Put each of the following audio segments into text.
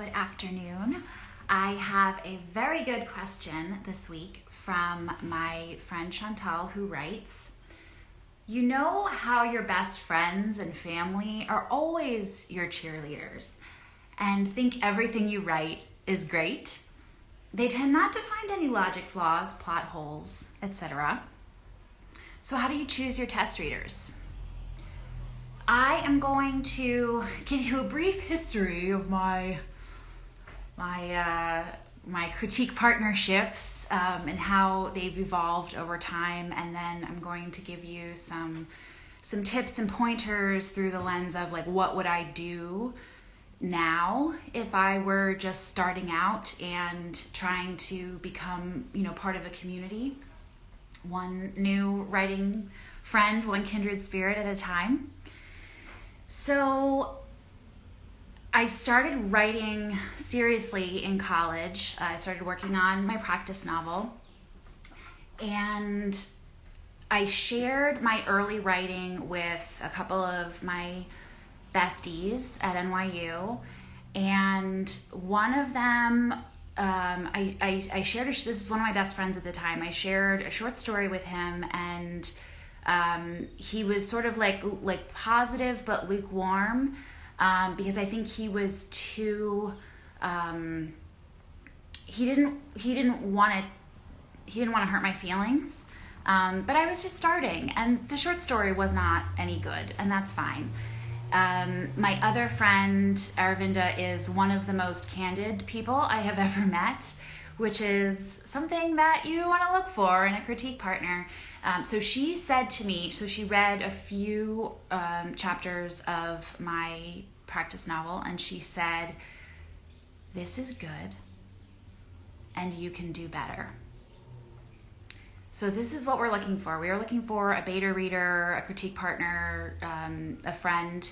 Good afternoon. I have a very good question this week from my friend Chantal, who writes You know how your best friends and family are always your cheerleaders and think everything you write is great? They tend not to find any logic flaws, plot holes, etc. So, how do you choose your test readers? I am going to give you a brief history of my my uh, my critique partnerships um, and how they've evolved over time, and then I'm going to give you some some tips and pointers through the lens of like what would I do now if I were just starting out and trying to become you know part of a community, one new writing friend, one kindred spirit at a time. So I started writing seriously in college. I started working on my practice novel. And I shared my early writing with a couple of my besties at NYU. And one of them, um, I, I, I, shared, a, this is one of my best friends at the time. I shared a short story with him, and um, he was sort of like like positive but lukewarm um, because I think he was too. Um, he didn't. He didn't want to. He didn't want to hurt my feelings. Um, but I was just starting, and the short story was not any good, and that's fine. Um, my other friend, Aravinda, is one of the most candid people I have ever met, which is something that you want to look for in a critique partner. Um, so she said to me, so she read a few um, chapters of my practice novel, and she said, This is good, and you can do better. So, this is what we're looking for. We are looking for a beta reader, a critique partner, um, a friend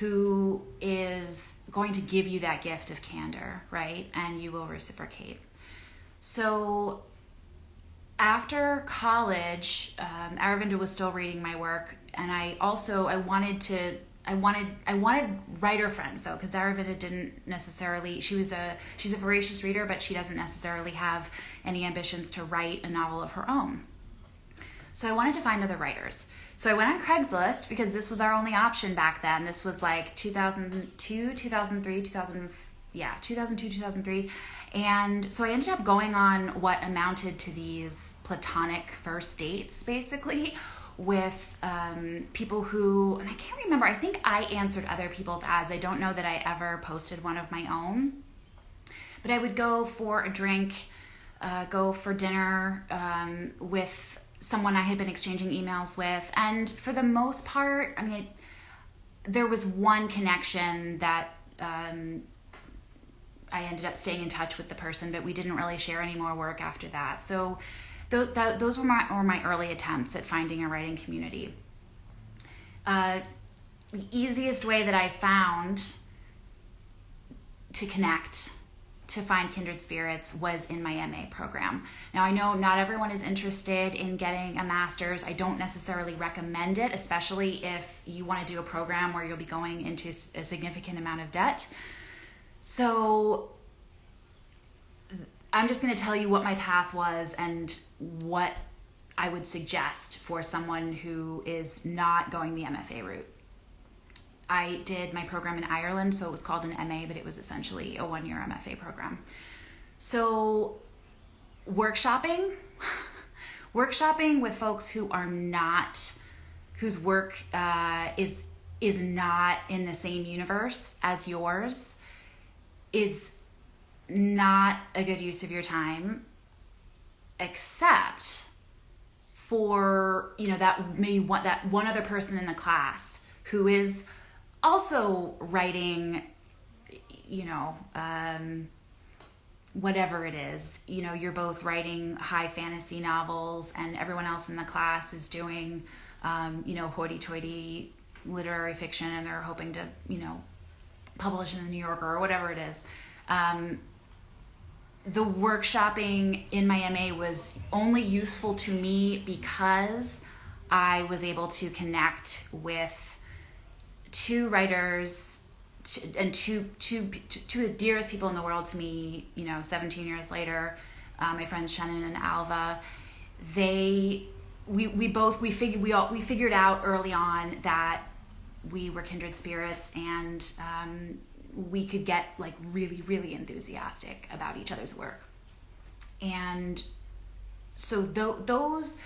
who is going to give you that gift of candor, right? And you will reciprocate. So, after college, um, Aravinda was still reading my work, and I also I wanted to I wanted I wanted writer friends though because Aravinda didn't necessarily she was a she's a voracious reader but she doesn't necessarily have any ambitions to write a novel of her own. So I wanted to find other writers. So I went on Craigslist because this was our only option back then. This was like 2002, 2003, 2000 yeah, 2002, 2003 and so I ended up going on what amounted to these platonic first dates, basically, with um, people who, and I can't remember, I think I answered other people's ads. I don't know that I ever posted one of my own. But I would go for a drink, uh, go for dinner um, with someone I had been exchanging emails with. And for the most part, I mean, it, there was one connection that um, I ended up staying in touch with the person, but we didn't really share any more work after that. So th- th- those were my, were my early attempts at finding a writing community. Uh, the easiest way that I found to connect to find kindred spirits was in my MA program. Now, I know not everyone is interested in getting a master's. I don't necessarily recommend it, especially if you want to do a program where you'll be going into a significant amount of debt. So I'm just going to tell you what my path was and what I would suggest for someone who is not going the MFA route. I did my program in Ireland, so it was called an MA, but it was essentially a one year MFA program. So, workshopping, workshopping with folks who are not, whose work uh, is is not in the same universe as yours is not a good use of your time except for you know that maybe one that one other person in the class who is also writing you know um, whatever it is. You know you're both writing high fantasy novels and everyone else in the class is doing um, you know hoity-toity literary fiction and they're hoping to you know publish in the New Yorker or whatever it is. Um, the workshopping in my MA was only useful to me because I was able to connect with two writers and two, two, two of the dearest people in the world to me, you know, 17 years later, uh, my friends Shannon and Alva, they, we, we both, we figured, we all, we figured out early on that we were kindred spirits and um, we could get like really, really enthusiastic about each other's work. And so th- those,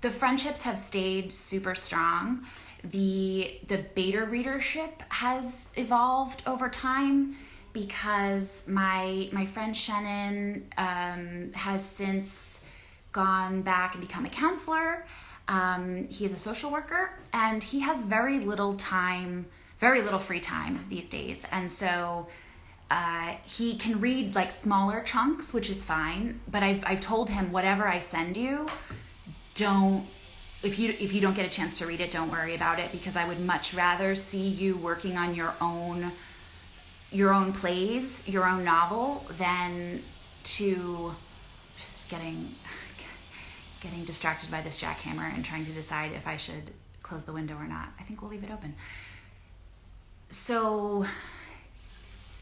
the friendships have stayed super strong the the beta readership has evolved over time because my my friend Shannon um, has since gone back and become a counselor. Um, he is a social worker and he has very little time, very little free time these days, and so. Uh, he can read like smaller chunks, which is fine. But I've, I've told him whatever I send you, don't if you if you don't get a chance to read it, don't worry about it because I would much rather see you working on your own your own plays, your own novel than to just getting getting distracted by this jackhammer and trying to decide if I should close the window or not. I think we'll leave it open. So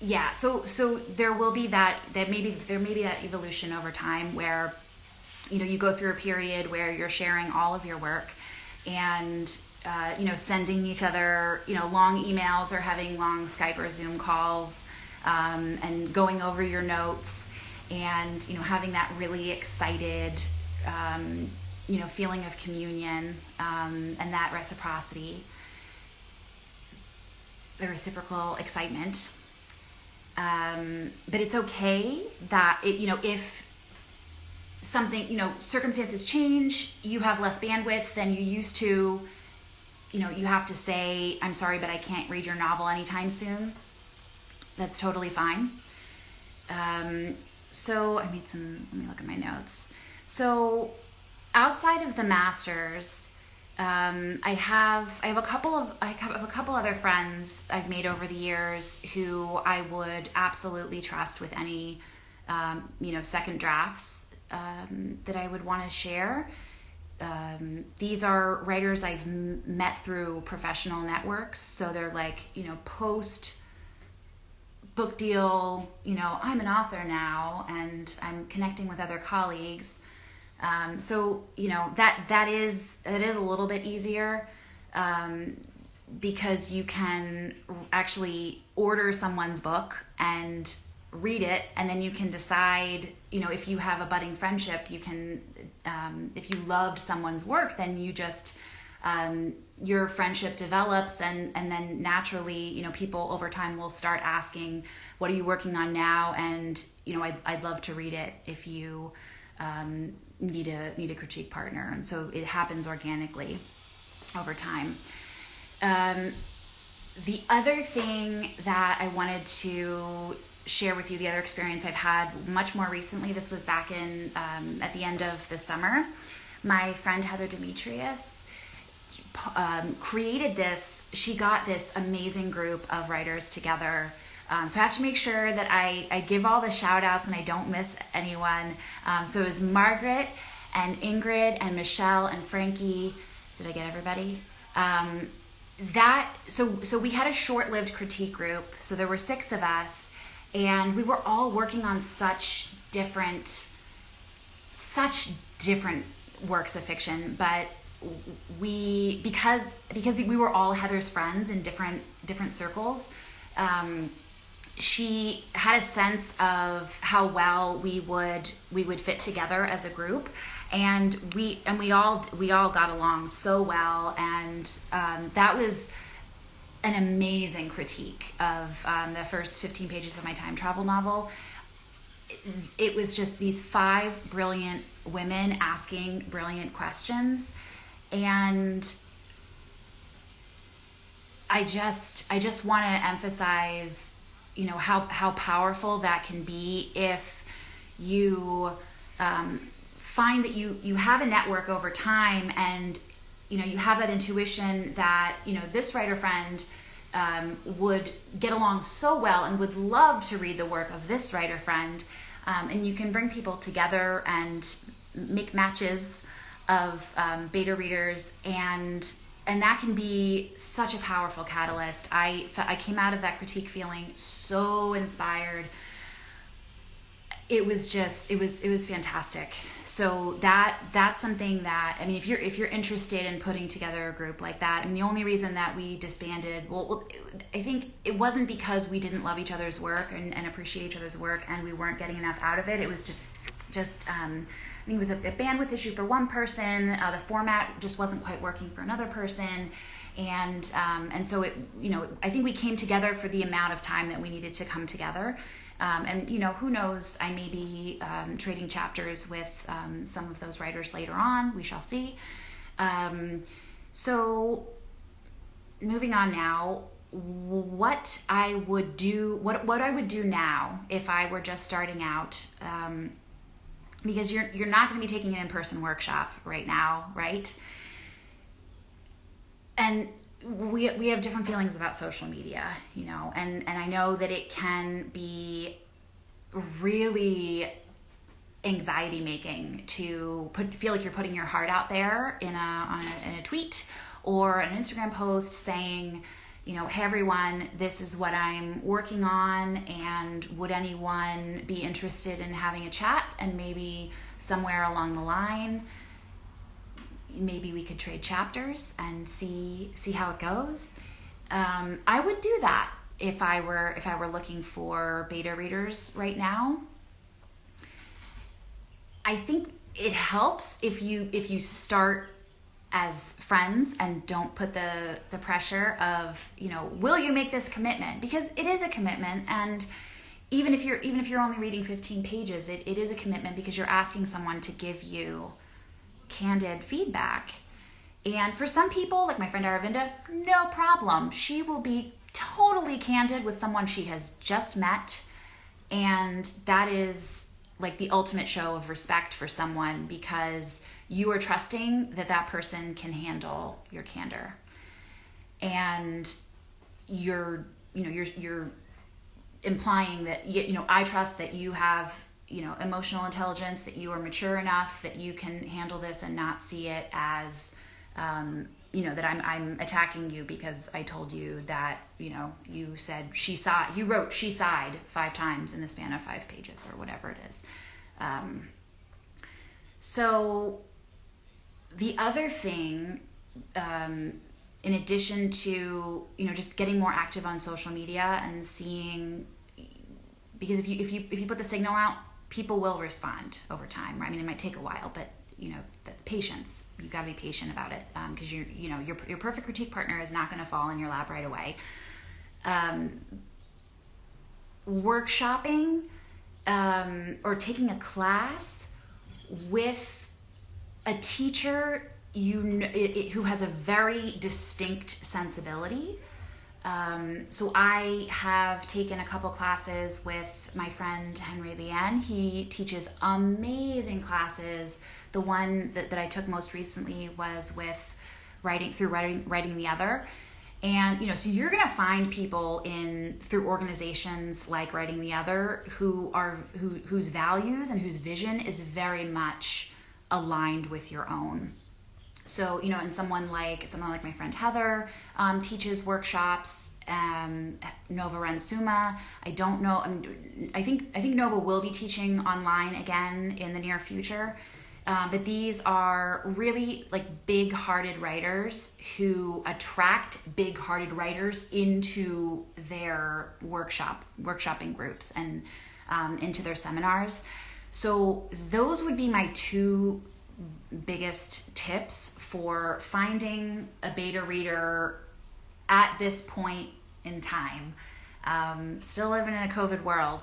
yeah, so so there will be that that maybe there may be that evolution over time where you know you go through a period where you're sharing all of your work and uh, you know sending each other you know long emails or having long skype or zoom calls um, and going over your notes and you know having that really excited um, you know feeling of communion um, and that reciprocity the reciprocal excitement um, but it's okay that it you know if something, you know, circumstances change, you have less bandwidth than you used to, you know, you have to say, I'm sorry, but I can't read your novel anytime soon. That's totally fine. Um, so I made some, let me look at my notes. So outside of the masters, um, I have I have a couple of I have a couple other friends I've made over the years who I would absolutely trust with any um, you know second drafts um, that I would want to share. Um, these are writers I've m- met through professional networks. So they're like, you know, post book deal, you know, I'm an author now and I'm connecting with other colleagues. Um, so, you know, that, that is, it is a little bit easier um, because you can actually order someone's book and read it and then you can decide you know if you have a budding friendship you can um, if you loved someone's work then you just um, your friendship develops and and then naturally you know people over time will start asking what are you working on now? And you know i'd, I'd love to read it if you um, need a need a critique partner and so it happens organically over time um, the other thing that i wanted to share with you the other experience I've had much more recently. This was back in um, at the end of the summer. My friend Heather Demetrios um, created this. She got this amazing group of writers together. Um, so I have to make sure that I, I give all the shout outs and I don't miss anyone. Um, so it was Margaret and Ingrid and Michelle and Frankie. Did I get everybody? Um, that so so we had a short-lived critique group. So there were six of us and we were all working on such different such different works of fiction but we because because we were all heather's friends in different different circles um, she had a sense of how well we would we would fit together as a group and we and we all we all got along so well and um, that was an amazing critique of um, the first 15 pages of my time travel novel. It, it was just these five brilliant women asking brilliant questions. And I just I just want to emphasize, you know, how how powerful that can be if you um, find that you you have a network over time and you know you have that intuition that you know this writer friend um, would get along so well and would love to read the work of this writer friend um, and you can bring people together and make matches of um, beta readers and and that can be such a powerful catalyst. I I came out of that critique feeling so inspired. It was just it was it was fantastic. So that that's something that I mean if you're if you're interested in putting together a group like that, I mean the only reason that we disbanded, well, I think it wasn't because we didn't love each other's work and, and appreciate each other's work and we weren't getting enough out of it. It was just just um, think it was a, a bandwidth issue for one person. Uh, the format just wasn't quite working for another person, and um, and so it you know I think we came together for the amount of time that we needed to come together. Um, and you know who knows i may be um, trading chapters with um, some of those writers later on we shall see um, so moving on now what i would do what what i would do now if i were just starting out um, because you're you're not going to be taking an in-person workshop right now, right? And we we have different feelings about social media, you know, and and I know that it can be really anxiety making to put feel like you're putting your heart out there in a on a, in a tweet or an Instagram post saying you know, hey everyone, this is what I'm working on, and would anyone be interested in having a chat? And maybe somewhere along the line, maybe we could trade chapters and see see how it goes. Um, I would do that if I were if I were looking for beta readers right now. I think it helps if you if you start as friends and don't put the the pressure of you know will you make this commitment? Because it is a commitment and even if you're even if you're only reading 15 pages it, it is a commitment because you're asking someone to give you candid feedback. And for some people like my friend aravinda no problem. She will be totally candid with someone she has just met and that is like the ultimate show of respect for someone because you are trusting that that person can handle your candor. And you're you know you're you're implying that you know I trust that you have you know emotional intelligence that you are mature enough that you can handle this and not see it as um, you know that I'm I'm attacking you because I told you that you know you said she sighed you wrote she sighed five times in the span of five pages or whatever it is um, so the other thing, um, in addition to you know just getting more active on social media and seeing, because if you if you if you put the signal out, people will respond over time. I mean, it might take a while, but you know that's patience. You got to be patient about it because um, you're you know your your perfect critique partner is not going to fall in your lap right away. Um, workshopping um, or taking a class with a teacher you it, it, who has a very distinct sensibility. Um, so I have taken a couple classes with my friend Henry Lien. He teaches amazing classes. The one that, that I took most recently was with writing through writing writing the other. And you know, so you're gonna find people in through organizations like Writing the Other who are who whose values and whose vision is very much aligned with your own. So, you know, and someone like someone like my friend Heather um, teaches workshops. Um, Nova Ren Suma. I don't know. I, mean, I think I think Nova will be teaching online again in the near future. Um, but these are really like big-hearted writers who attract big-hearted writers into their workshop workshopping groups and um, into their seminars. So, those would be my two biggest tips for finding a beta reader at this point in time. Um, still living in a COVID world.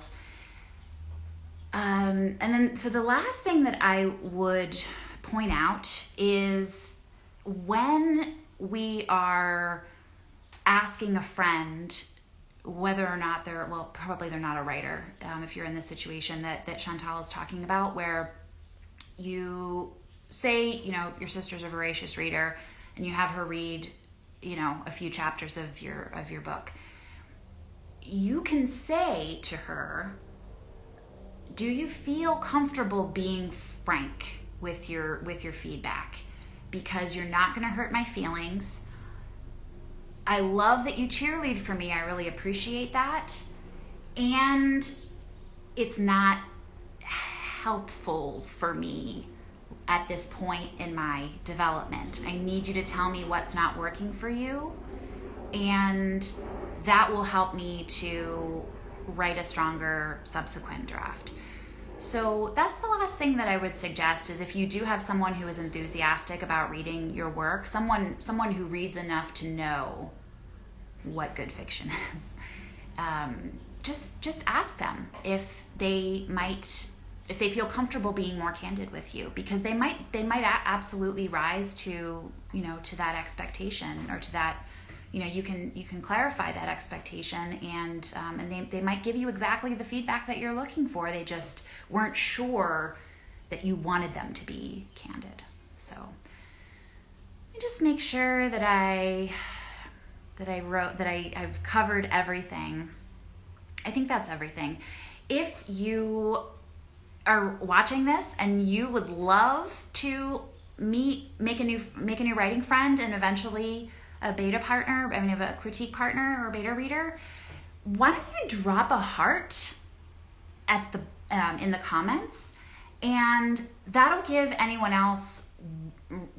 Um, and then, so the last thing that I would point out is when we are asking a friend whether or not they're well probably they're not a writer um, if you're in this situation that that chantal is talking about where you say you know your sister's a voracious reader and you have her read you know a few chapters of your of your book you can say to her do you feel comfortable being frank with your with your feedback because you're not going to hurt my feelings I love that you cheerlead for me. I really appreciate that. And it's not helpful for me at this point in my development. I need you to tell me what's not working for you, and that will help me to write a stronger subsequent draft. So that's the last thing that I would suggest is if you do have someone who is enthusiastic about reading your work, someone someone who reads enough to know what good fiction is, um, just just ask them if they might if they feel comfortable being more candid with you because they might they might absolutely rise to you know to that expectation or to that you know you can you can clarify that expectation and um, and they, they might give you exactly the feedback that you're looking for. They just weren't sure that you wanted them to be candid. So just make sure that i that i wrote that I, i've covered everything. I think that's everything. If you are watching this and you would love to meet make a new make a new writing friend and eventually a beta partner i mean a critique partner or beta reader why don't you drop a heart at the um, in the comments? And that'll give anyone else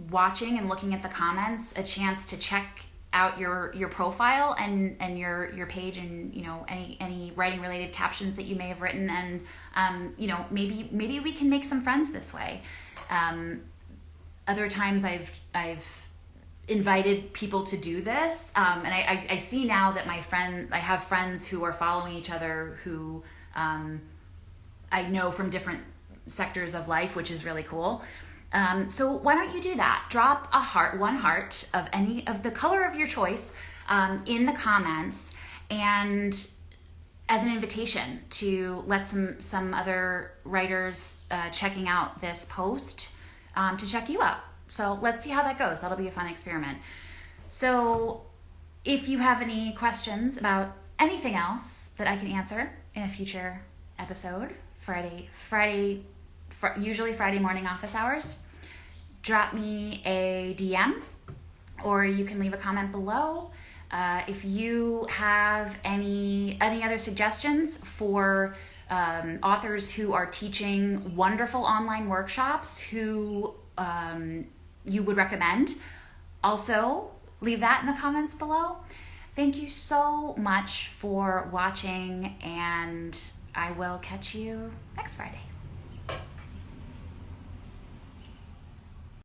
watching and looking at the comments a chance to check out your your profile and and your your page and you know any any writing related captions that you may have written and um, you know maybe maybe we can make some friends this way. Um, other times i've i've invited people to do this um, and I, I, I, see now that my friend i have friends who are following each other who um, i know from different sectors of life which is really cool um, so why don't you do that? Drop a heart, one heart of any of the color of your choice um, in the comments, and as an invitation to let some some other writers uh, checking out this post um, to check you out. So let's see how that goes. That'll be a fun experiment. So if you have any questions about anything else that I can answer in a future episode, Friday Friday fr- usually Friday morning office hours, drop me a DM or you can leave a comment below. Uh, if you have any any other suggestions for um, authors who are teaching wonderful online workshops who um, you would recommend, also leave that in the comments below. Thank you so much for watching, and I will catch you next Friday.